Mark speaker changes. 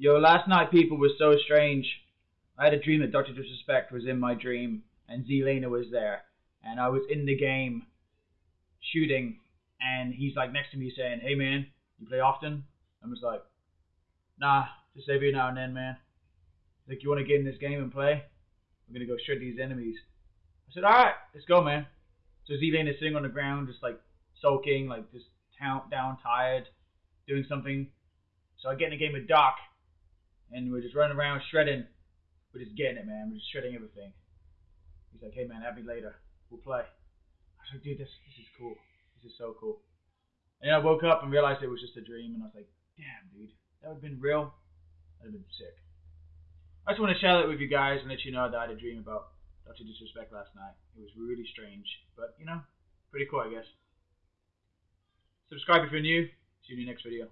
Speaker 1: Yo, last night people were so strange. I had a dream that Dr. Disrespect was in my dream and Zelena was there. And I was in the game shooting and he's like next to me saying, Hey man, you play often? I was like, Nah, just every now and then, man. He's like, You wanna get in this game and play? We're gonna go shred these enemies. I said, Alright, let's go man. So Zelina is sitting on the ground just like soaking, like just down, down tired, doing something. So I get in a game with Doc and we're just running around shredding. We're just getting it, man. We're just shredding everything. He's like, hey man, have me later. We'll play. I was like, dude, this this is cool. This is so cool. And I woke up and realized it was just a dream, and I was like, damn, dude, that would have been real. That'd have been sick. I just want to share that with you guys and let you know that I had a dream about Dr. Disrespect last night. It was really strange, but you know, pretty cool, I guess. Subscribe if you're new. See you in the next video.